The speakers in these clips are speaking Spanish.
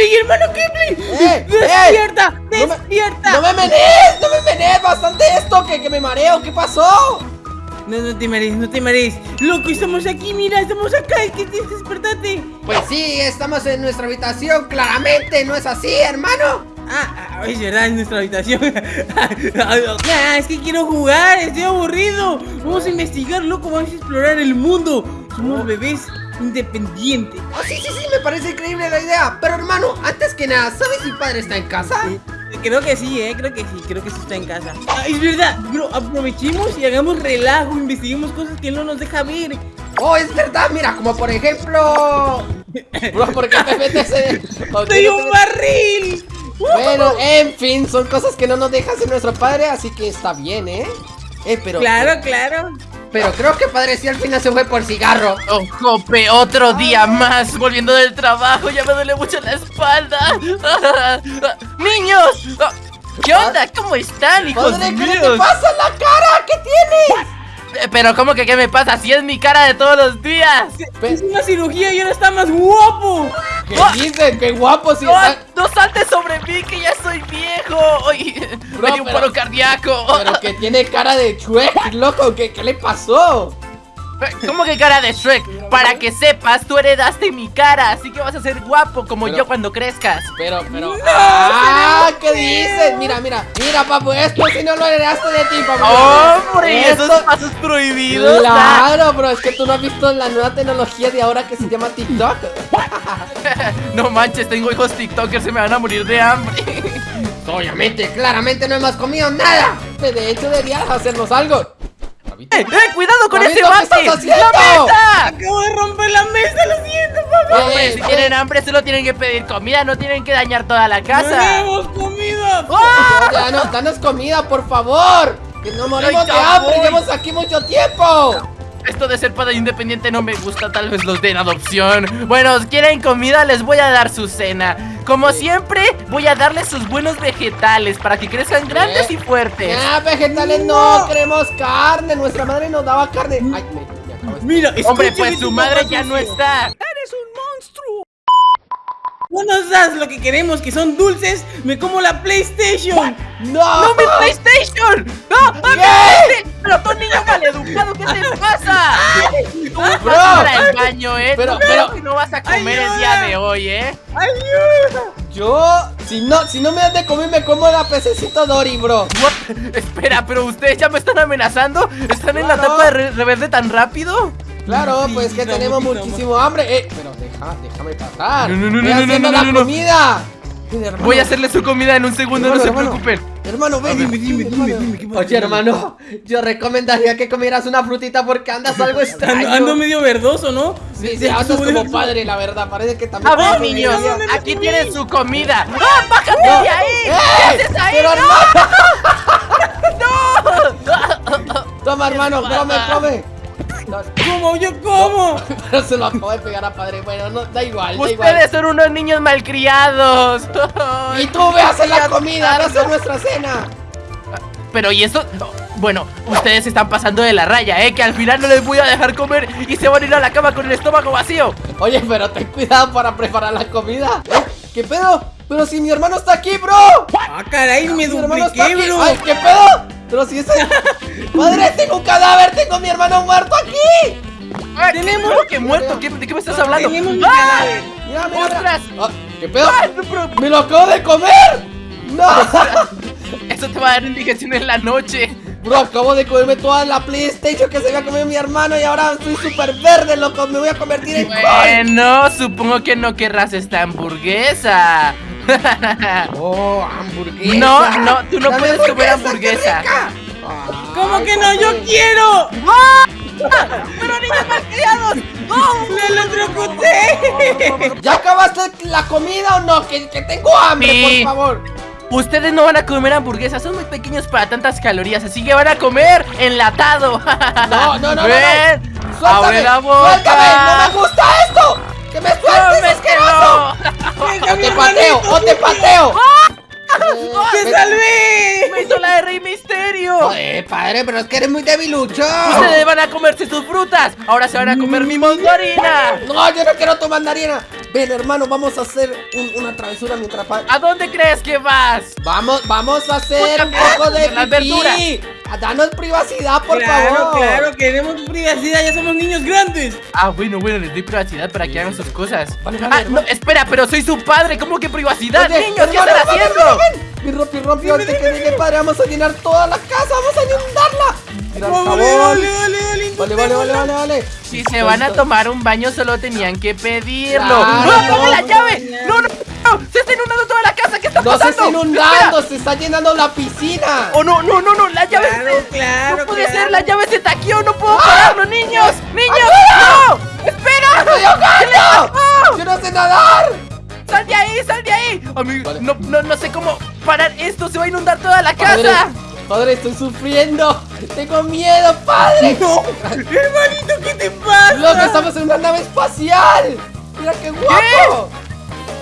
Kipling, hermano Kipling. ¡Eh! ¡Despierta! No me- ¡Despierta! ¡No me menees! ¡No me menees! ¡Bastante esto! ¡Que, que me mareo! ¿Qué pasó? No, no te marees, no te marees. Loco, estamos aquí, mira, estamos acá. ¿Qué? Despertate. Pues sí, estamos en nuestra habitación, claramente, ¿no es así, hermano? Ah, ah, es verdad, es nuestra habitación. Ah, es que quiero jugar, estoy aburrido. Vamos a investigar, loco, vamos a explorar el mundo. Somos bebés independientes. Oh, sí, sí, sí, me parece increíble la idea. Pero hermano, antes que nada, ¿sabes si padre está en casa? Creo que sí, eh, creo que sí, creo que sí está en casa. Ah, es verdad, bro, aprovechemos y hagamos relajo, investiguemos cosas que él no nos deja ver. Oh, es verdad, mira, como por ejemplo... Bro, ¿por qué te metes en...? ¿Por qué ¡Soy un metes- barril! Bueno, en fin, son cosas que no nos deja hacer nuestro padre, así que está bien, ¿eh? Eh, pero... Claro, claro. Pero creo que padre sí al final se fue por cigarro. Oh, Jope, otro día más volviendo del trabajo, ya me duele mucho la espalda. ¡Niños! Ah, ¿Qué onda? ¿Cómo están, hijos Padre, ¿qué míos? te pasa en la cara? ¿Qué tienes? Eh, Pero ¿cómo que qué me pasa? Si es mi cara de todos los días. Es una cirugía y ahora está más guapo. ¿Qué dices? ¡Qué guapo! Si No, está- no saltes sobre mí, que ya soy viejo. Oye, Bro, me dio un pero- paro cardíaco. Pero que tiene cara de Shrek, loco, ¿qué, qué le pasó? ¿Cómo que cara de Shrek? Para que sepas, tú heredaste mi cara, así que vas a ser guapo como Pero- yo cuando crezcas. Pero, pero... ¡Ah! ¿Qué dices? Mira, mira, mira, papu, esto si no lo heredaste de ti, papu. ¡Hombre! Esto- Esos pasos prohibidos. Claro, bro, es que tú no has visto la nueva tecnología de ahora que se llama TikTok. No manches, tengo hijos TikTokers, se me van a morir de hambre. Obviamente, claramente no hemos comido nada. De hecho, deberías hacernos algo. ¡Eh, eh! ¡Cuidado con ese ¿qué bate! estás ¡La mesa! Acabo de romper la mesa, lo siento, papá. Hombre, Eh, si eh, tienen hambre solo tienen que pedir comida, no tienen que dañar toda la No casa. hemos comido. Ya, no, danos comida, por favor. Que no morimos Ay, de hambre, llevamos aquí mucho tiempo. Esto de ser padre independiente no me gusta, tal vez los den adopción. Bueno, si quieren comida, les voy a dar su cena. Como siempre, voy a darles sus buenos vegetales para que crezcan grandes y fuertes. Ah, vegetales no, queremos carne. Nuestra madre nos daba carne. Ay, me, me acabo de- Mira, Hombre, pues su madre ya no está. No nos das lo que queremos, que son dulces. Me como la PlayStation. ¡No! ¡No, mi PlayStation! ¡No! ¡Ah, mi PlayStation! ¡Pero tú, niño maleducado, qué te pasa! Tú vas Bro. para el baño, ¿eh? Pero- Tú creo pero- que no vas a comer el día de hoy, ¿eh? ¡Ayuda! Yo, si no, si no me das de comer, me como la pececito Dory, bro. What? Espera, pero ustedes ya me están amenazando. ¿Están en la Claro. etapa de re- rebelde tan rápido? Claro, Sí, pues que tenemos muchísimo hambre. Eh, pero deja, déjame pasar. No, no, no, Voy no, no, no, la no, no. comida. Hermano, Voy a hacerle su comida en un segundo, no se hermano, preocupen. Hermano, ven. Dime, dime, hermano. dime, dime. Oye, hermano, yo recomendaría que comieras una frutita porque andas algo extraño. Ando, medio verdoso, ¿no? Sí, sí, andas como padre, la verdad. Parece que también. A ver, niños, aquí tienen su comida. ¡Ah, bájate No. de ahí! ¡Eh! ¿Qué haces ahí? Pero, ¡No! Toma, hermano, come, come. No, ¿Cómo? ¿Yo cómo? pero se lo acabo de pegar a padre. Bueno, no, da igual, da igual. Ustedes son unos niños malcriados. Y tú ve a hacer la comida, hacer tarde. nuestra cena. Pero y eso, bueno, ustedes se están pasando de la raya, ¿eh? Que al final no les voy a dejar comer y se van a ir a la cama con el estómago vacío. Oye, pero ten cuidado para preparar la comida. ¿Eh? ¿Qué pedo? Pero si mi hermano está aquí, bro. Ah, caray, me Mi hermano está dupliqué, aquí. bro. Ay, ¿qué pedo? Pero si ese. Padre, tengo un cadáver, tengo a mi hermano muerto aquí. Ah, Tenemos- ¿Cómo que muerto? ¿Qué- ¿De qué me estás hablando? Tenemos un cadáver. Mira, mira. Ah, ¿Qué pedo? ¡Ah, no, pero- ¡Me lo acabo de comer! ¡No! Eso te va a dar indigestión en la noche. Bro, acabo de comerme toda la PlayStation que se había comido mi hermano y ahora estoy súper verde, loco. Me voy a convertir en. Bueno, supongo que no querrás esta hamburguesa. Oh, hamburguesa. No, no, tú no puedes comer hamburguesa. rica. ¿Cómo que no? ¡Yo quiero! ¡Pero niños malcriados! ¡Me electrocuté! ¿Ya acabaste la comida o no? Que, que tengo hambre, Sí. por favor. Ustedes no van a comer hamburguesas, son muy pequeños para tantas calorías, así que van a comer enlatado. No, no, no, no, no. Ven, Suéltame, abre la boca. suéltame, no me gusta esto. Que me sueltes, asqueroso. O te pateo, o te pateo. Eh, ¡Te ve- salvé! ¡Me hizo la de Rey Misterio! Joder, padre, pero es que eres muy debilucho. Ustedes van a comerse sus frutas. Ahora se van a comer mi mandarina. No, yo no quiero tu mandarina. Ven, hermano, vamos a hacer un- una travesura mientras... pa- ¿A dónde crees que vas? Vamos, vamos a hacer un poco de las pipí. verduras. Ah, Danos privacidad, por claro, favor. claro, queremos privacidad, ya somos niños grandes. Ah, bueno, bueno, les doy privacidad para que hagan sus cosas. Vale, vale, ah, hermano. no, espera, pero soy su padre. ¿Cómo que privacidad? Oye, Niños, ¿qué hermano, están hermano, haciendo? hermano. Mi rompi rompi, antes que llegue padre, vamos a llenar toda la casa, vamos a inundarla. Vale, vale, vale, vale, Vale, vale, vale, vale, vale. Si se van a tomar un baño, solo tenían que pedirlo. Claro, ¡No, ponme la llave! ¡No, no, no! ¡Se está inundando toda la casa! ¿Qué está No se pasando? está inundando, se está llenando la piscina. ¡Oh, no, no, no, no! ¡La llave Claro, se- claro, ¡No puede claro. ser! ¡La llave se taqueó! ¡No ¡Ah! puedo pararlo, niños! ¡Niños! ¡No! ¡Espera! ¡Estoy ahogando! ¡Yo no sé nadar! ¡Sal de ahí! ¡Sal de ahí! Amigo, Vale. no, no, no sé cómo parar esto. Se va a inundar toda la Padre, casa. padre, estoy sufriendo. Tengo miedo, padre. No, hermanito, ¿qué te pasa? Loco, estamos en una nave espacial. Mira qué guapo.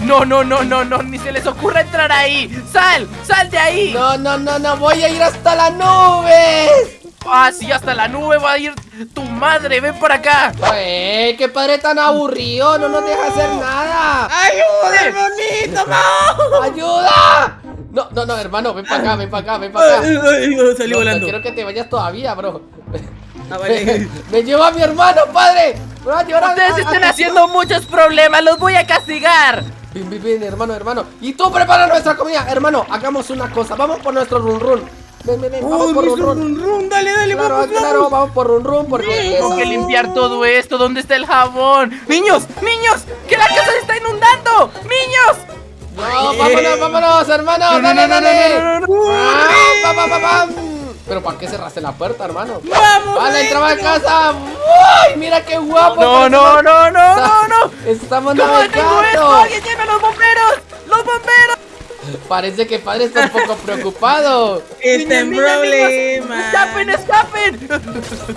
No, no, no, no, no. Ni se les ocurra entrar ahí. ¡Sal! ¡Sal de ahí! No, no, no, no, voy a ir hasta la nube. Ah, sí, hasta la nube va a ir tu madre. Ven por acá. Ay, qué padre tan aburrido, no nos deja hacer nada. ¡Ayuda, hermanito, no! ¡Ayuda! No, no, no, hermano, ven para acá, ven para acá, ven para acá. Ay, salí No, no volando. quiero que te vayas todavía, bro. Ah, vale. Me lleva a mi hermano, padre. Me a llevar a- Ustedes a- están a- haciendo muchos problemas. Los voy a castigar. Bien, bien, bien, hermano, hermano. Y tú prepara nuestra comida, hermano. Hagamos una cosa. Vamos por nuestro run run. Ven, ven, ven. Vamos por run run. run run, dale, dale, Claro, vamos, claro, vamos. vamos por run run porque Tengo que limpiar todo esto. ¿Dónde está el jabón? ¡Niños! ¡Niños! ¡Que la casa se está inundando! ¡Niños! No, vámonos, vámonos, hermano. No, no, Dale, no, no, dale. Ah, pa, pa, pa, pam. Pero ¿para qué cerraste la puerta, hermano? ¡Vamos! Vale, entraba a casa. ¡Uy! Mira qué guapo. No, no, no, no, no, no. Estamos ¿Cómo detengo esto? navegando. ¡Alguien llame a los bomberos! ¡Los bomberos! Parece que padre está un poco preocupado. Está en problemas. ¡Escapen, escapen!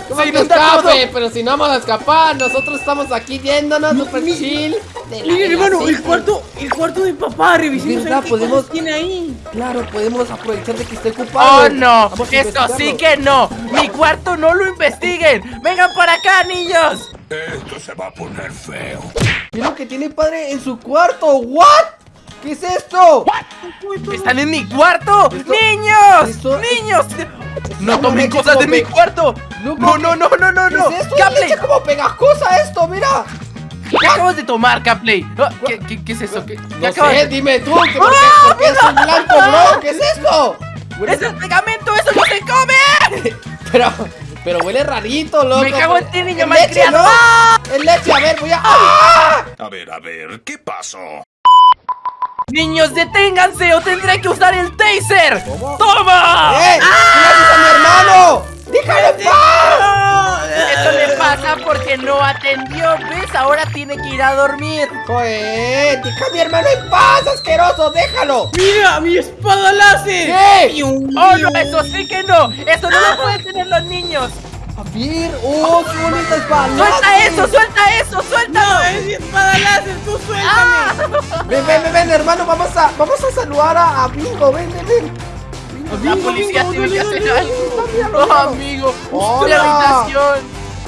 ¿Cómo Se que inunda todo. escape? Pero si no vamos a escapar, nosotros estamos aquí yéndonos super mi- chill. de la- Miren, de la hermano, el cuarto, el cuarto de papá, revisemos ¿Verdad? Podemos- tiene ahí. Claro, podemos aprovechar de que esté ocupado. ¡Oh, no! Vamos Esto sí que no. Mi cuarto no lo investiguen. ¡Vengan para acá, niños! Esto se va a poner feo. Mira lo que tiene padre en su cuarto. ¿What? ¿Qué es esto? ¿Están en mi cuarto? Esto- ¡Niños! esto- ¡Niños! ¡No tomen cosas de mi cuarto! ¡No, no, no, no, no! ¿Qué no. es esto? ¡Capley! Es como pegajosa esto, mira. ¿Qué acabas de tomar, Capley? Ah, ¿Qué, qué, qué es eso? ¿Qué, qué No acabas sé, de- dime tú, qué, ¡Ah, por qué es un blanco, bro? ¿Qué es esto? ¡Eso es pegamento! ¡Eso no se come! Pero, pero huele rarito, loco. Me cago en ti, niño Es malcriado. leche, ¿no? Es leche, a ver, voy a... ¡Ah! A ver, a ver, ¿qué pasó? ¡Niños, deténganse o tendré que usar el taser! ¿Cómo? ¡Toma! ¡Eh! ¿Qué le haces a mi hermano? ¡Déjalo en paz! Esto le pasa porque no atendió, ¿ves? Ahora tiene que ir a dormir. Joder, deja a mi hermano en paz, asqueroso, déjalo. ¡Mira, mi espada láser! ¿Qué? ¡Oh, no! ¡Eso sí que no! ¡Eso no lo pueden tener los niños! A ver, oh, qué bonita espada. ¡Suelta eso! ¡Suelta eso! ¡Suéltalo! ¡No, es mi espada láser! ¡Tú suéltame! ¡Ah! Ven, ven, ven, ven, hermano, vamos a, vamos a saludar a, a Bingo, ven, ven, ven. La Amigo, policía amigo, tiene que hacer algo. míralo, ¡No, míralo. amigo! Hola. ¡Mi habitación!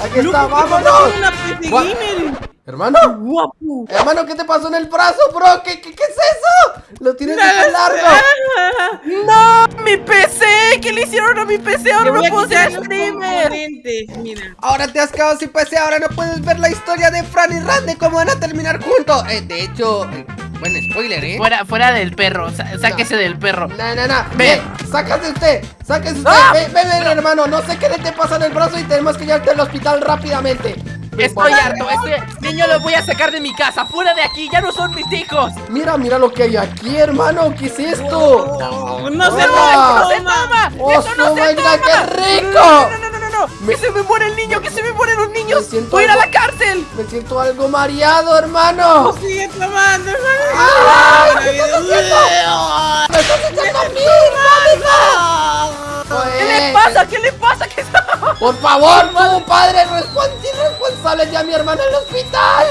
Aquí está, ¿qué pasó vámonos. Hermano, ¡Guapo! hermano, ¿qué te pasó en el brazo, bro? ¿Qué, qué, qué es eso? Lo tienes ¡Nada, súper largo. ah! ¡No! ¡Mi PC! ¿Qué le hicieron a mi PC? ¡Ahora no puedo ser streamer! mira. Ahora te has quedado sin PC, ahora no puedes ver la historia de Fran y Ran de cómo van a terminar juntos. Eh, de hecho, eh, buen spoiler, ¿eh? Fuera, fuera del perro, sa- sáquese del perro. No, no, no. Ven. Ven, sácase usted. Sáquese usted. ¡Ah! Ven, ven, ven, hermano. No sé qué le te pasa en el brazo y tenemos que llevarte al hospital rápidamente. Estoy harto, este niño lo voy a sacar de mi casa, fuera de aquí, ya no son mis hijos. Mira, mira lo que hay aquí, hermano. ¿Qué es esto? Oh, no se Hola. ¡No se toma! ¡Oh, ¡Eso no se toma! qué rico! No, no, no, no, no, no. Me- ¡Que se me muere el niño! ¡Que se me mueren los niños! ¡Voy a ir a la cárcel! Me siento algo mareado, hermano. Sigue tomando, hermano. ¡Ah! Ay, ¿Qué estás haciendo? ¡Me estás echando a mí! ¿Qué le pasa? ¿Qué le pasa? ¿Qué? Por favor, tu padre respons- irresponsable ya mi hermano en el hospital.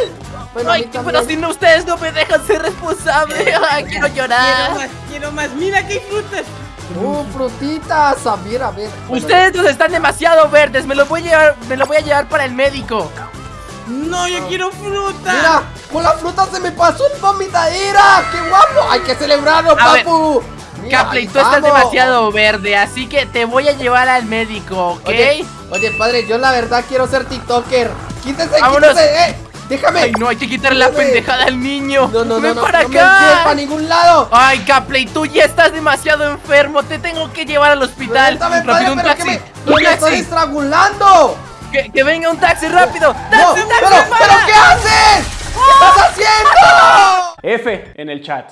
Bueno, Ay, pero si no, ustedes no me dejan ser responsable. Ay, quiero Quiero llorar. más, quiero quiero más. Mira que hay frutas. Uh, frutitas. A ver, a ver. Bueno, Ustedes dos están demasiado verdes. Me lo voy a llevar, me lo voy a llevar para el médico. No, yo quiero fruta. Mira, con la fruta se me pasó el vomitadera. ¡Qué guapo! Hay que celebrarlo, A ver, papu. Mira, Capley, tú estás demasiado verde, así que te voy a llevar al médico, ¿ok? Oye, oye, padre, yo la verdad quiero ser TikToker. Quítese, Vámonos. quítese, eh. Déjame. Ay, no, hay que quitarle la pendejada al niño. No, no, no, Ven no, para no me lleves acá. para ningún lado. Ay, Capley, tú ya estás demasiado enfermo. Te tengo que llevar al hospital. Suéltame, padre, rápido, un pero que taxi. me, Un me estoy taxi. estrangulando. Que, que venga un taxi rápido. No, ¡Taxi, pero, taxi, pero para! ¿qué haces? ¿Qué estás haciendo? F en el chat.